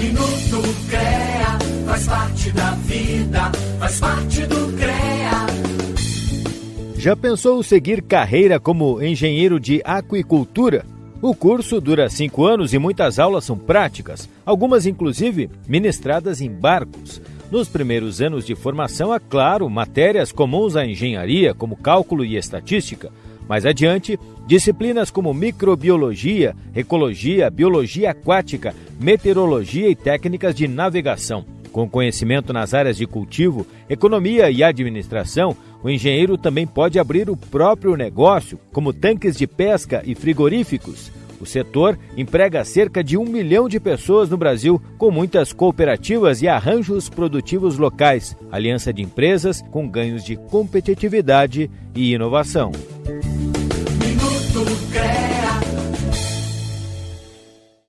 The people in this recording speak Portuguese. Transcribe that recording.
Minuto CREA faz parte da vida, faz parte do CREA. Já pensou seguir carreira como engenheiro de aquicultura? O curso dura cinco anos e muitas aulas são práticas, algumas inclusive ministradas em barcos. Nos primeiros anos de formação, há, claro, matérias comuns à engenharia, como cálculo e estatística. Mais adiante, disciplinas como microbiologia, ecologia, biologia aquática, meteorologia e técnicas de navegação. Com conhecimento nas áreas de cultivo, economia e administração, o engenheiro também pode abrir o próprio negócio, como tanques de pesca e frigoríficos. O setor emprega cerca de um milhão de pessoas no Brasil, com muitas cooperativas e arranjos produtivos locais, aliança de empresas com ganhos de competitividade e inovação. Minuto CREA.